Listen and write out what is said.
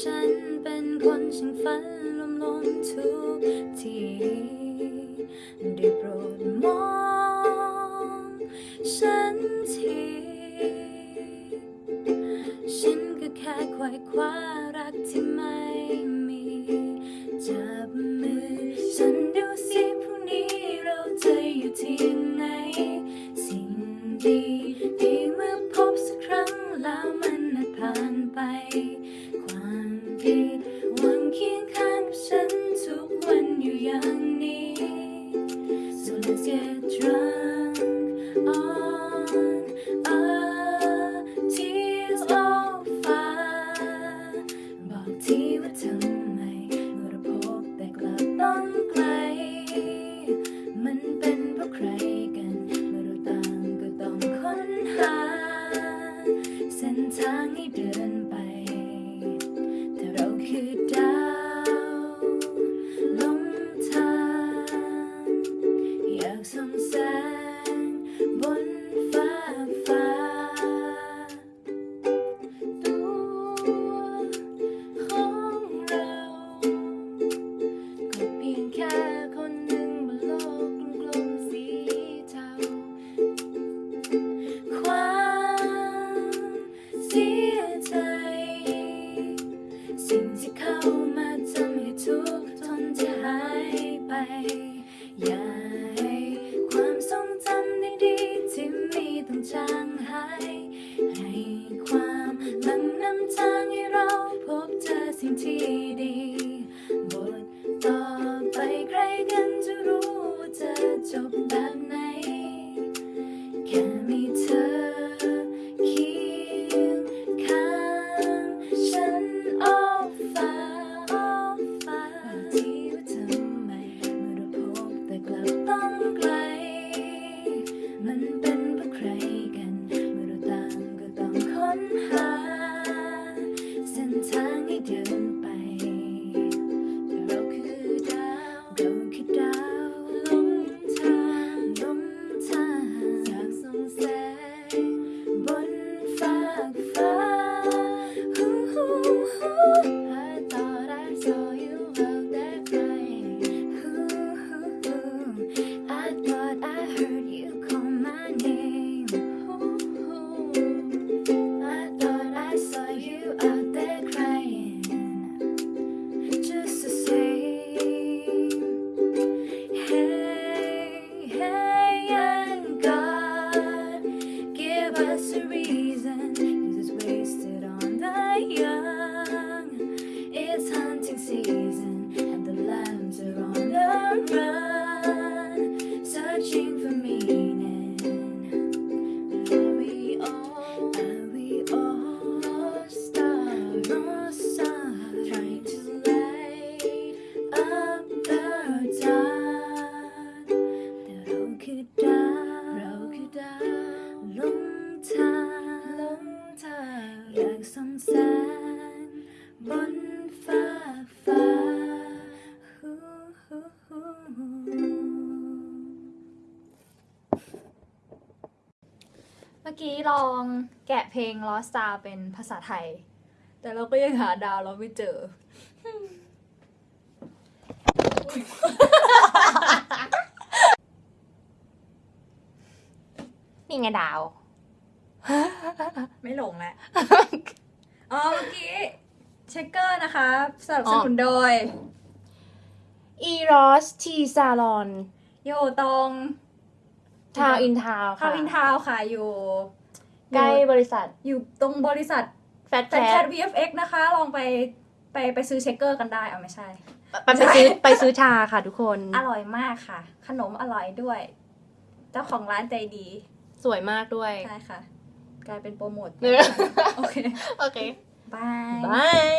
ฉันเป็นคนช่างฝันลมลมๆทุกทีได้โปรดมองฉันที ฉันก็แค่ควายคว้ารั ดหวังเคียงข้างกับฉันทุกวันอยู่อย่างนี้ So let's get drunk อา you out มื่อกี้ลองแกะเพลง Lost Star เป็นภาษาไทย แต่เราก็ยังหาดาวเราไม่เจอ นี่ไงดาว ไม่หลงแล้วอ๋อเมื่อกี้เช็คเกอร์นะคะสนับสนุนโดย Eros T Salon อยู่ตรง ทาวอินทาวทาวินทาวน์ค่ะอยู่ใกล้บริษัทอยู่ตรงบริษัทแฟตแต่แคแคทท VFX นะคะ ลองไปไปไปซื้อเช็คเกอร์กันได้เอาไม่ใช่ไปไปซื้อไปซื้อชาค่ะทุกคน อร่อยมากค่ะ ขนมอร่อยด้วย เจ้าของร้านใจดี สวยมากด้วย ใช่ค่ะ กลายเป็นโปรโมทเออโอเค โอเค บาย บาย